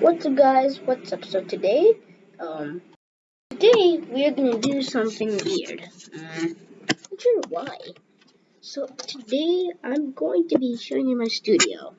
What's up guys, what's up? So today, um, today we are gonna do something weird. I'm not sure why. So today I'm going to be showing you my studio.